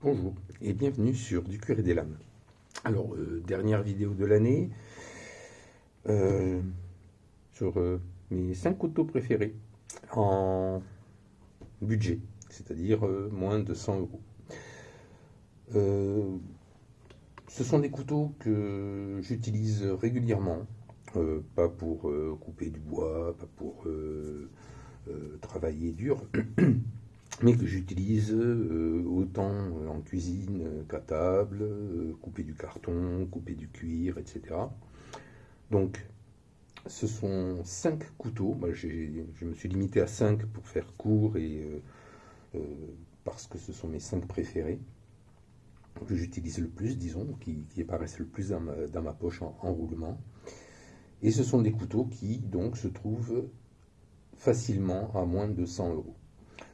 Bonjour et bienvenue sur Du cuir et des lames. Alors, euh, dernière vidéo de l'année euh, sur euh, mes 5 couteaux préférés en budget, c'est-à-dire moins de 100 euros. ce sont des couteaux que j'utilise régulièrement, pas pour couper du bois, pas pour travailler dur. mais que j'utilise euh, autant en cuisine qu'à table, euh, couper du carton, couper du cuir, etc. Donc, ce sont cinq couteaux. je me suis limité à cinq pour faire court et euh, parce que ce sont mes cinq préférés que j'utilise le plus, disons, qui, apparaissent le plus dans ma, poche en, en, roulement. Et ce sont des couteaux qui donc se trouvent facilement à moins de 100 euros.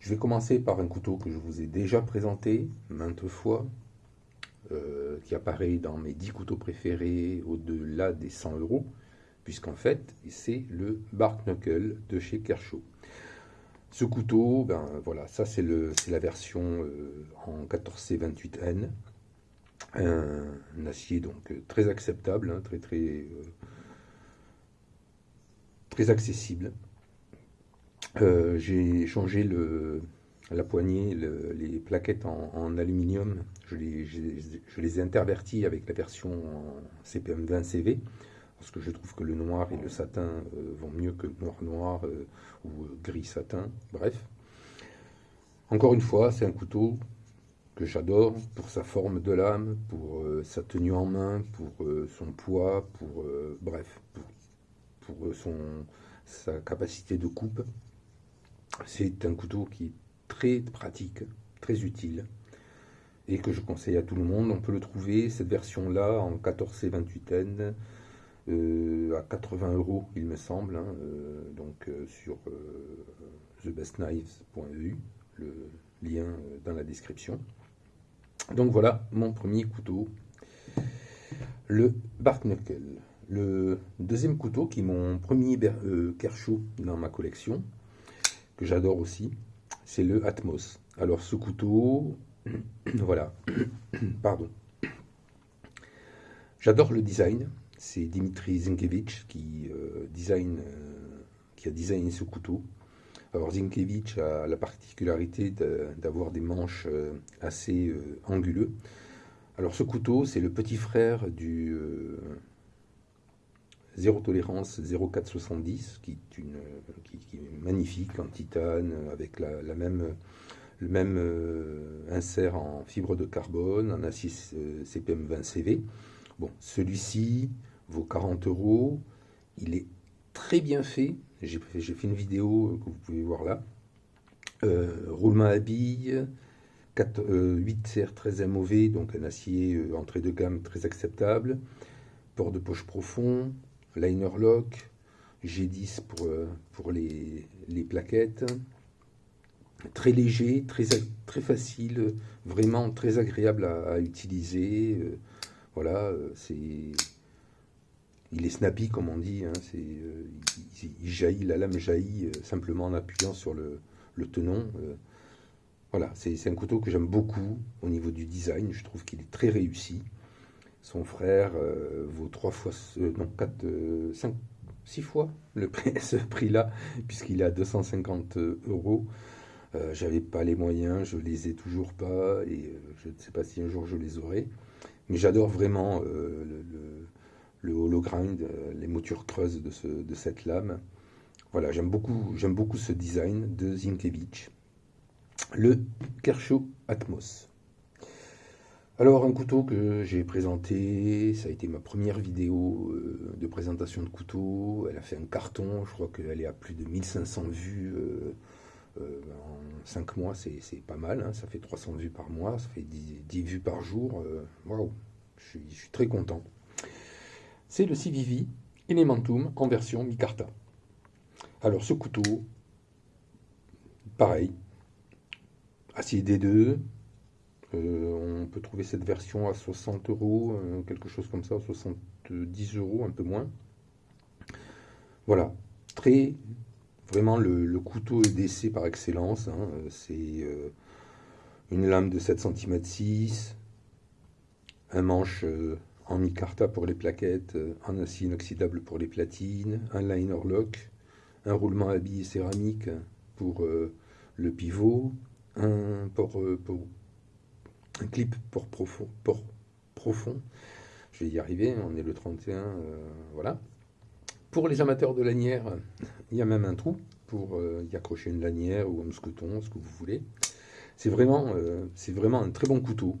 Je vais commencer par un couteau que je vous ai déjà présenté maintes fois, euh, qui apparaît dans mes 10 couteaux préférés au-delà des 100 euros, puisqu'en fait, c'est le Bark Knuckle de chez Kershaw. Ce couteau, ben voilà, ça c'est la version euh, en 14C28N, un, acier donc très acceptable, hein, très très euh, très accessible. Euh, j'ai changé le, la poignée, les plaquettes en, aluminium. Je les, je, ai interverties avec la version CPM 20 CV parce que je trouve que le noir et le satin euh, vont mieux que noir noir euh, ou gris satin. Bref. Encore une fois, c'est un couteau que j'adore pour sa forme de lame, pour sa tenue en main, pour son poids, pour bref, pour, pour son, sa capacité de coupe. C'est un couteau qui est très pratique, très utile et que je conseille à tout le monde. On peut le trouver, cette version-là, en 14C28N, euh, à 80 euros, il me semble, hein, euh, donc euh, sur thebestknives.eu, le lien dans la description. Donc voilà mon premier couteau, le Bark Knuckle. Le deuxième couteau, qui est mon premier Kershaw dans ma collection, j'adore aussi, c'est le Atmos. Alors ce couteau, voilà, pardon. J'adore le design. C'est Dimitri Zinkevich qui, euh, design, euh, qui a designé ce couteau. Alors Zinkevich a la particularité d'avoir des manches euh, assez anguleux. Alors ce couteau, c'est le petit frère du Zéro tolérance 0470, qui est, une, qui, est magnifique en titane, avec le même euh, insert en fibre de carbone, en acier euh, CPM 20 CV. Bon, celui-ci vaut 40 euros. Il est très bien fait. J'ai fait une vidéo que vous pouvez voir là. Euh, roulement à billes, 8 CR 13 MOV, donc un acier entrée de gamme très acceptable. Port de poche profond, liner lock, G10 pour, euh, les, plaquettes. Très léger, très, très facile, vraiment très agréable à, utiliser. Euh, voilà, euh, c'est il est snappy comme on dit, hein, il, jaillit, la lame jaillit simplement en appuyant sur le, le tenon. voilà, c'est un couteau que j'aime beaucoup au niveau du design, je trouve qu'il est très réussi. Son frère euh, vaut trois fois, euh, quatre, euh, cinq, six fois ce prix-là, puisqu'il est à 250 euros. J'avais pas les moyens, je les ai toujours pas, et je ne sais pas si un jour je les aurai. Mais j'adore vraiment le, le, les moutures creuses de, ce, de cette lame. Voilà, j'aime beaucoup, j'aime beaucoup ce design de Zinkevich. Le Kershaw Atmos. Alors un couteau que j'ai présenté, ça a été ma première vidéo euh, de présentation de couteau, elle a fait un carton, je crois qu'elle est à plus de 1500 vues euh, euh, en 5 mois, c'est pas mal, hein. ça fait 300 vues par mois, ça fait 10, vues par jour, waouh, je, suis très content. C'est le Civivi Elementum en version micarta. Alors ce couteau, pareil, acier D2, euh, on peut trouver cette version à 60 euros, euh, quelque chose comme ça, 70 euros, un peu moins. Voilà, très vraiment le, couteau EDC par excellence. Hein, c'est une lame de 7 cm 6, un manche euh, en micarta pour les plaquettes, euh, en acier inoxydable pour les platines, un liner lock, un roulement à billes céramique pour euh, le pivot, un, pour, un clip pour profond, profond. Je vais y arriver, on est le 31, voilà. Pour les amateurs de lanières, il y a même un trou pour y accrocher une lanière ou un mousqueton, ce que vous voulez. C'est vraiment, c'est vraiment un très bon couteau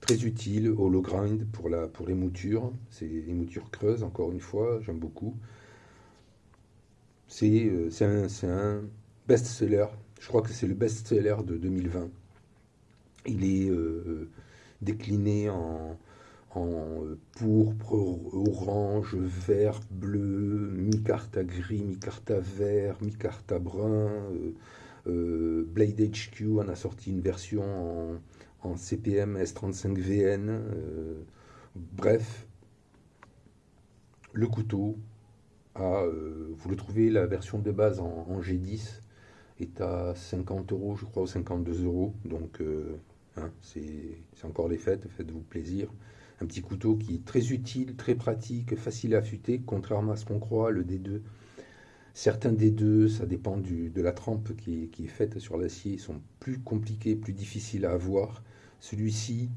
très utile, hollow grind pour, la, pour les moutures. C'est les moutures creuses, encore une fois, j'aime beaucoup. C'est euh, un best-seller. Je crois que c'est le best-seller de 2020. Il est euh, décliné en, en pourpre, orange, vert, bleu, mi-carta gris, mi-carta vert, mi-carta brun. Euh, Blade HQ en a sorti une version en, en CPM S35VN. Euh, bref, le couteau, euh, vous le trouvez, la version de base en, G10 est à 50 euros, je crois, ou 52 euros. Donc, euh, hein, c'est encore les fêtes, faites-vous plaisir. Un petit couteau qui est très utile, très pratique, facile à affûter, contrairement à ce qu'on croit, le D2. Certains D2, ça dépend de la trempe qui est faite sur l'acier, sont plus compliqués, plus difficiles à avoir. Celui-ci,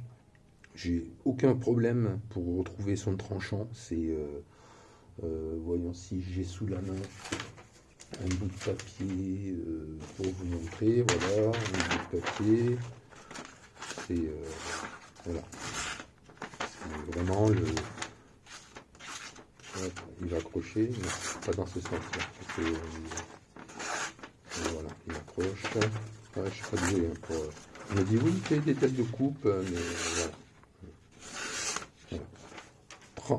j'ai aucun problème pour retrouver son tranchant. C'est, euh, euh, voyons si j'ai sous la main un bout de papier euh, pour vous montrer. Voilà, un bout de papier. C'est voilà. vraiment le. il va accrocher, mais pas dans ce sens-là. voilà, il accroche. je ne suis pas doué hein, on me dit oui, fait des têtes de coupe, euh, mais voilà.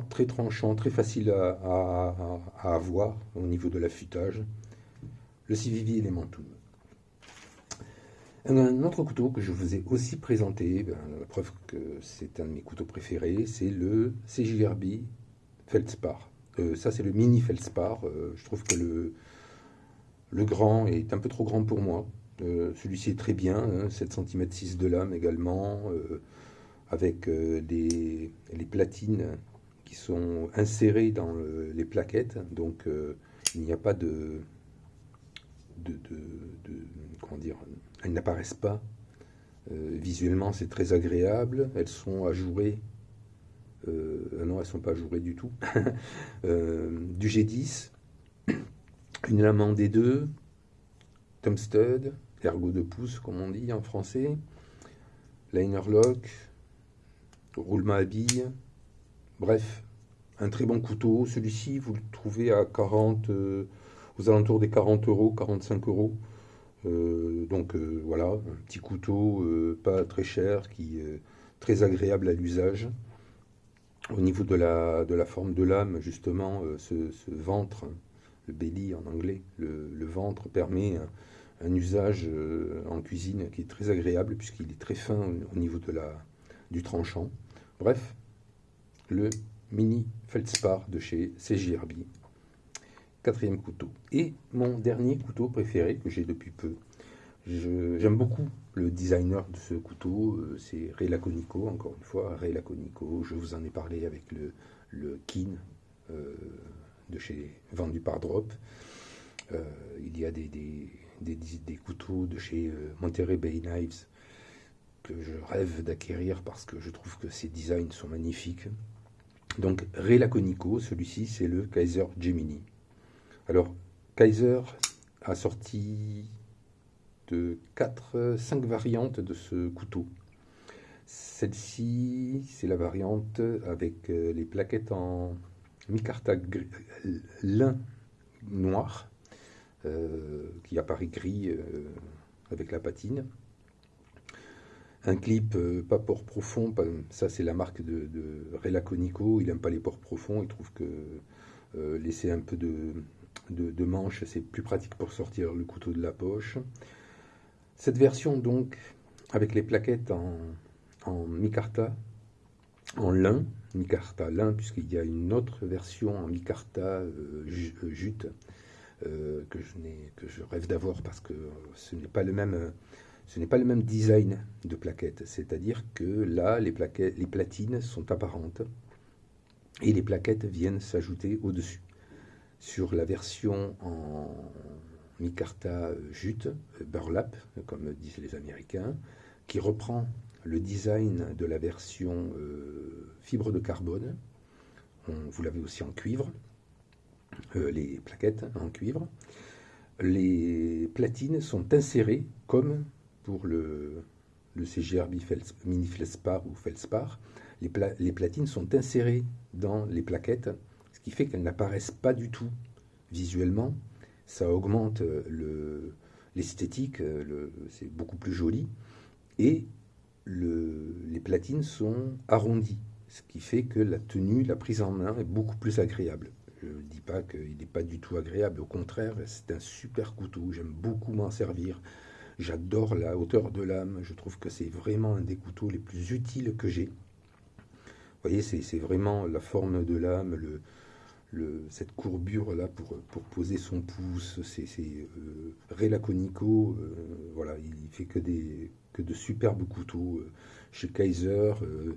Très tranchant, très facile à, avoir au niveau de l'affûtage. Le Civivi Elementum. Un autre couteau que je vous ai aussi présenté, ben, la preuve que c'est un de mes couteaux préférés, c'est le CJRB Feldspar. Euh, ça, c'est le mini Feldspar. Euh, je trouve que le, le grand est un peu trop grand pour moi. Euh, celui-ci est très bien, 7 cm 6 de lame également, avec euh, les platines qui sont insérées dans les plaquettes, donc il n'y a pas de, de, comment dire, elles n'apparaissent pas. visuellement, c'est très agréable. Elles sont ajourées. non, elles sont pas ajourées du tout. du G10, une lame en D2, Tom Stud, ergot de pouce, comme on dit en français, liner lock, roulement à billes, bref, un très bon couteau. Celui-ci, vous le trouvez à 40, euh, aux alentours des 40 euros, 45 euros. Euh, donc euh, voilà, un petit couteau pas très cher, qui est très agréable à l'usage. Au niveau de la, de la forme de lame, justement, ce, ventre, le belly en anglais, le ventre permet un usage euh, en cuisine qui est très agréable puisqu'il est très fin au niveau de la, du tranchant. Bref, le mini Feldspar de chez CJRB. Quatrième couteau. Et mon dernier couteau préféré que j'ai depuis peu. J'aime beaucoup le designer de ce couteau, euh, c'est Ray Laconico, encore une fois, Ray Laconico. Je vous en ai parlé avec le, le Kin euh, de chez vendu par Drop. il y a des, couteaux de chez euh, Monterey Bay Knives que je rêve d'acquérir parce que je trouve que ces designs sont magnifiques. Donc Ray Laconico, celui-ci c'est le Kaiser Gemini. Alors Kaiser a sorti de 4, 5 variantes de ce couteau. Celle-ci, c'est la variante avec euh, les plaquettes en micarta lin noir euh, qui apparaît gris euh, avec la patine. Un clip pas port profond, ça c'est la marque de, de Relaconico, il n'aime pas les ports profonds, il trouve que laisser un peu de, de, manche, c'est plus pratique pour sortir le couteau de la poche. Cette version donc, avec les plaquettes en, en micarta, en lin, micarta lin, puisqu'il y a une autre version en micarta jute, euh, que, je que je rêve d'avoir parce que ce n'est pas le même, ce n'est pas le même design de plaquettes, c'est-à-dire que là, les, plaquettes, les platines sont apparentes et les plaquettes viennent s'ajouter au-dessus. Sur la version en micarta jute, burlap, comme disent les Américains, qui reprend le design de la version euh, fibre de carbone, vous l'avez aussi en cuivre, euh, les plaquettes en cuivre. Les platines sont insérées comme pour le, le CGRB mini Felspar ou Felspar. Les, platines sont insérées dans les plaquettes, qui fait qu'elles n'apparaissent pas du tout visuellement. Ça augmente l'esthétique, c'est beaucoup plus joli. Et le, les platines sont arrondies, ce qui fait que la tenue, la prise en main est beaucoup plus agréable. Je ne dis pas qu'il n'est pas du tout agréable, au contraire, c'est un super couteau, j'aime beaucoup m'en servir. J'adore la hauteur de lame, je trouve que c'est vraiment un des couteaux les plus utiles que j'ai. Vous voyez, c'est vraiment la forme de lame, le, cette courbure là pour, poser son pouce, c'est euh, Relaconico, euh, voilà, il fait que, des, que de superbes couteaux. Chez Kaiser, euh,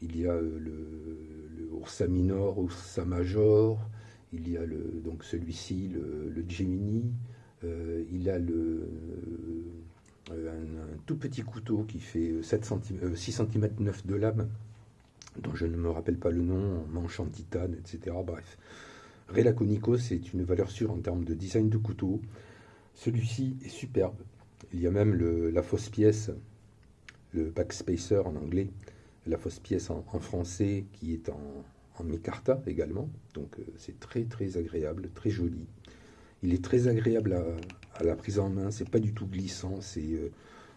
il y a le, le, Ursa Minor, Ursa Major, il y a le, donc celui-ci, le, Gemini, euh, il a le, euh, un, tout petit couteau qui fait 7 cm, 6 cm 9 de lame, dont je ne me rappelle pas le nom, manche en titane, etc. Bref. Relaconico, c'est une valeur sûre en termes de design de couteau. Celui-ci est superbe. Il y a même la fausse pièce, le backspacer en anglais, la fausse pièce en, français qui est en, micarta également. Donc euh, c'est très très agréable, très joli. Il est très agréable à, à la prise en main, c'est pas du tout glissant, c'est euh,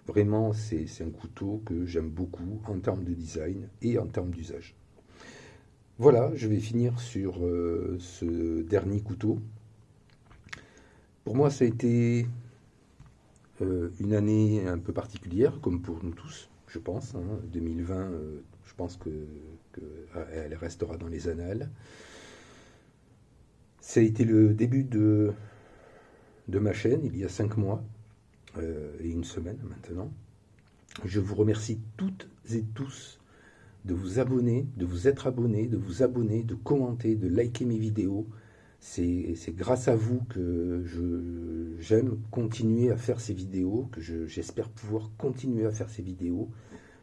vraiment c'est un couteau que j'aime beaucoup en termes de design et en termes d'usage. Voilà, je vais finir sur euh, ce dernier couteau. Pour moi, ça a été euh, une année un peu particulière, comme pour nous tous, je pense. Hein. 2020, euh, je pense que, que, elle restera dans les annales. Ça a été le début de, ma chaîne, il y a cinq mois et une semaine maintenant. Je vous remercie toutes et tous de vous abonner, de vous être abonné, de vous abonner, de commenter, de liker mes vidéos. C'est grâce à vous que j'aime continuer à faire ces vidéos, que j'espère pouvoir continuer à faire ces vidéos.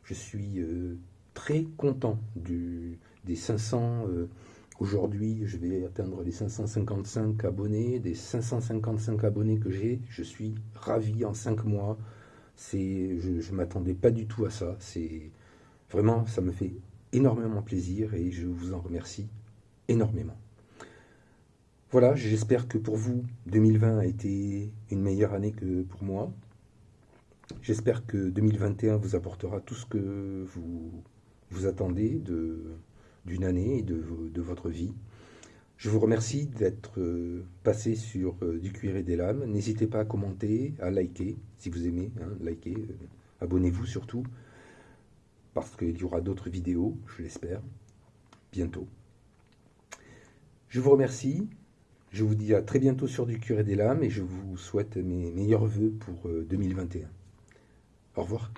Je suis euh, très content du, des 500. Euh, Aujourd'hui, je vais atteindre les 555 abonnés. Des 555 abonnés que j'ai, je suis ravi en 5 mois. Je ne m'attendais pas du tout à ça. C'est Vraiment, ça me fait énormément plaisir et je vous en remercie énormément. Voilà, j'espère que pour vous, 2020 a été une meilleure année que pour moi. J'espère que 2021 vous apportera tout ce que vous, vous attendez d'une année et de, de, votre vie. Je vous remercie d'être euh, passé sur euh, Du cuir et des lames. N'hésitez pas à commenter, à liker, si vous aimez, hein, liker, euh, abonnez-vous surtout parce qu'il y aura d'autres vidéos, je l'espère, bientôt. Je vous remercie, je vous dis à très bientôt sur du curé des lames et je vous souhaite mes meilleurs voeux pour 2021. Euh, Au revoir.